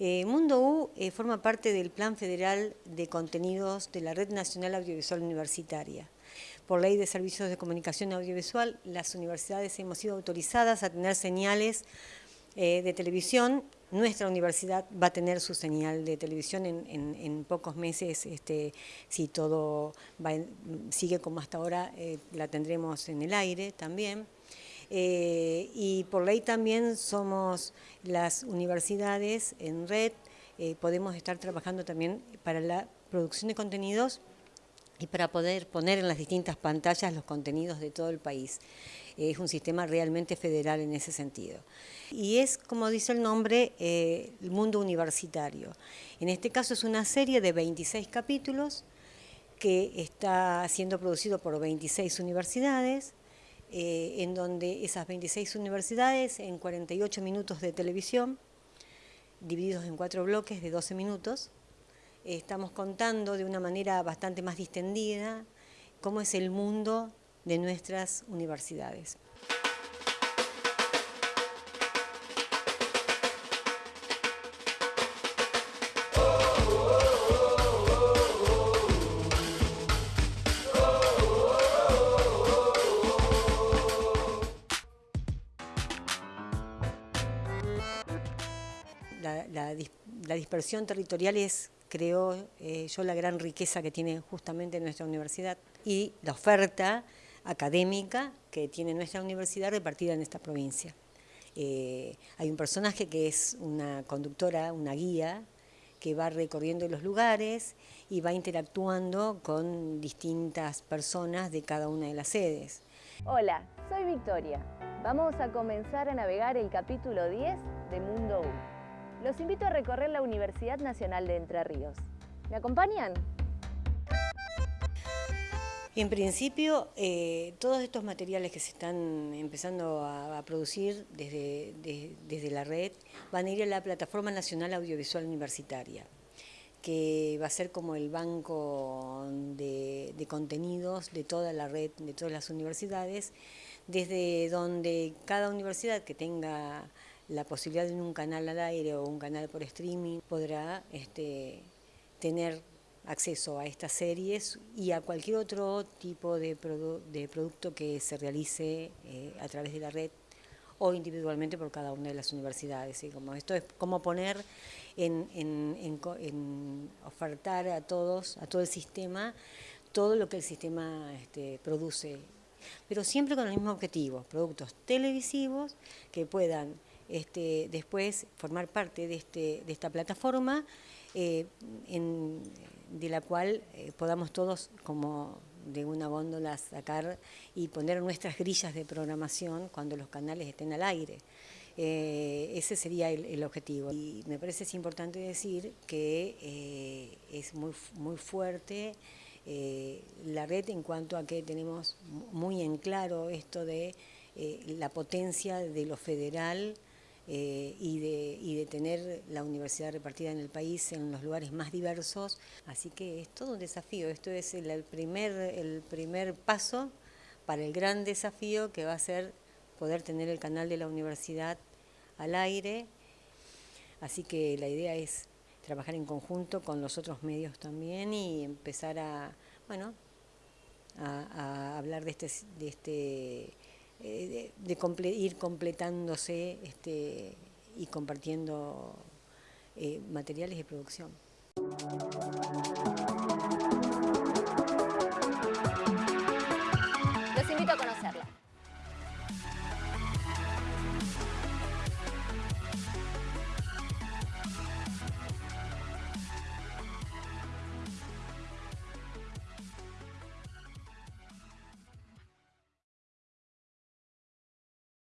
Eh, Mundo U eh, forma parte del Plan Federal de Contenidos de la Red Nacional Audiovisual Universitaria. Por ley de servicios de comunicación audiovisual, las universidades hemos sido autorizadas a tener señales eh, de televisión. Nuestra universidad va a tener su señal de televisión en, pocos meses, este, si todo sigue como hasta ahora, la tendremos en el aire también. Eh, y por ley también somos las universidades en red, eh, podemos estar trabajando también para la producción de contenidos y para poder poner en las distintas pantallas los contenidos de todo el país. Es un sistema realmente federal en ese sentido. Y es, como dice el nombre, eh, el mundo universitario. En este caso es una serie de 26 capítulos que está siendo producido por 26 universidades, eh, en donde esas 26 universidades, en 48 minutos de televisión, divididos en cuatro bloques de 12 minutos, eh, estamos contando de una manera bastante más distendida cómo es el mundo de nuestras universidades. La, dispersión territorial es, creo eh, yo, la gran riqueza que tiene justamente nuestra universidad y la oferta académica que tiene nuestra universidad repartida en esta provincia. Eh, hay un personaje que es una conductora, una guía, que va recorriendo los lugares y va interactuando con distintas personas de cada una de las sedes. Hola, soy Victoria. Vamos a comenzar a navegar el capítulo 10 de Mundo. Los invito a recorrer la Universidad Nacional de Entre Ríos. ¿Me acompañan? En principio, eh, todos estos materiales que se están empezando a, producir desde, desde la red van a ir a la Plataforma Nacional Audiovisual Universitaria, que va a ser como el banco de, de contenidos de toda la red, de todas las universidades, desde donde cada universidad que tenga la posibilidad de un canal al aire o un canal por streaming podrá este, tener acceso a estas series y a cualquier otro tipo de, producto que se realice eh, a través de la red o individualmente por cada una de las universidades. y Como esto es como poner en, en, ofertar a todos, a todo el sistema, todo lo que el sistema este, produce, pero siempre con el mismo objetivo, productos televisivos que puedan este, después formar parte de, este, de esta plataforma eh, de la cual eh, podamos todos como de una góndola sacar y poner nuestras grillas de programación cuando los canales estén al aire. Eh, ese sería el, objetivo. Y me parece es importante decir que es muy, muy fuerte la red en cuanto a que tenemos muy en claro esto de la potencia de lo federal, eh, y, de, y, de, tener la universidad repartida en el país en los lugares más diversos. Así que es todo un desafío, esto es el, primer, el primer paso para el gran desafío que va a ser poder tener el canal de la universidad al aire. Así que la idea es trabajar en conjunto con los otros medios también y empezar a, bueno, a, hablar de este, de este eh, de, ir completándose este, y compartiendo eh, materiales de producción.